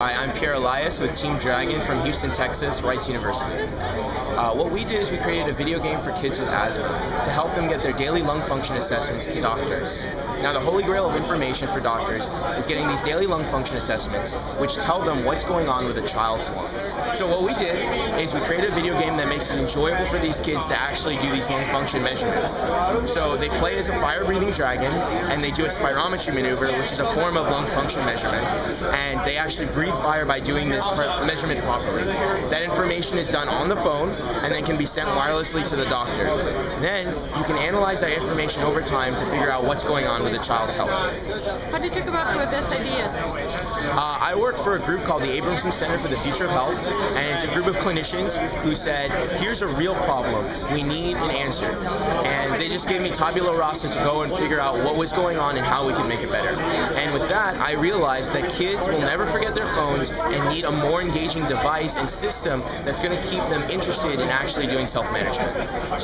Hi, I'm Pierre Elias with Team Dragon from Houston, Texas, Rice University. Uh, what we did is we created a video game for kids with asthma to help them get their daily lung function assessments to doctors. Now the holy grail of information for doctors is getting these daily lung function assessments which tell them what's going on with a child's lungs. So what we did is we created a video game that makes it enjoyable for these kids to actually do these lung function measurements. So they play as a fire-breathing dragon and they do a spirometry maneuver which is a form of lung function measurement and they actually breathe breathe fire by doing this measurement properly. That information is done on the phone and then can be sent wirelessly to the doctor. Then you can analyze that information over time to figure out what's going on with the child's health. How did you come up with this idea? Uh, I work for a group called the Abramson Center for the Future of Health, and it's a group of clinicians who said, here's a real problem. We need an answer. And they just gave me tabula rasa to go and figure out what was going on and how we could make it better. And with that, I realized that kids will never forget their phones and need a more engaging device and system that's going to keep them interested in actually doing self-management.